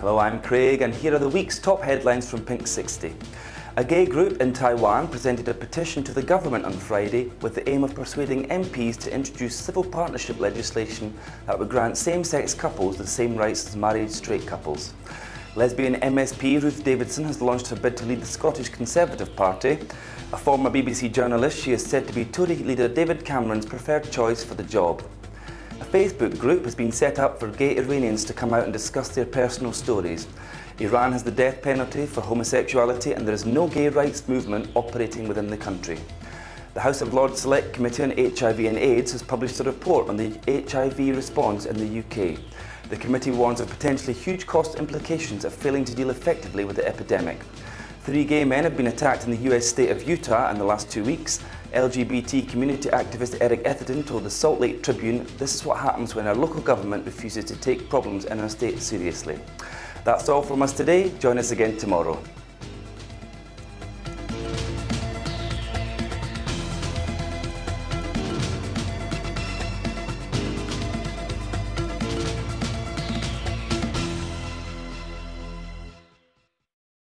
Hello, I'm Craig and here are the week's top headlines from Pink 60. A gay group in Taiwan presented a petition to the government on Friday with the aim of persuading MPs to introduce civil partnership legislation that would grant same-sex couples the same rights as married straight couples. Lesbian MSP Ruth Davidson has launched her bid to lead the Scottish Conservative Party. A former BBC journalist, she is said to be Tory leader David Cameron's preferred choice for the job. A Facebook group has been set up for gay Iranians to come out and discuss their personal stories. Iran has the death penalty for homosexuality and there is no gay rights movement operating within the country. The House of Lords Select Committee on HIV and AIDS has published a report on the HIV response in the UK. The committee warns of potentially huge cost implications of failing to deal effectively with the epidemic. Three gay men have been attacked in the US state of Utah in the last two weeks. LGBT community activist Eric Ethington told the Salt Lake Tribune, this is what happens when our local government refuses to take problems in our state seriously. That's all from us today. Join us again tomorrow.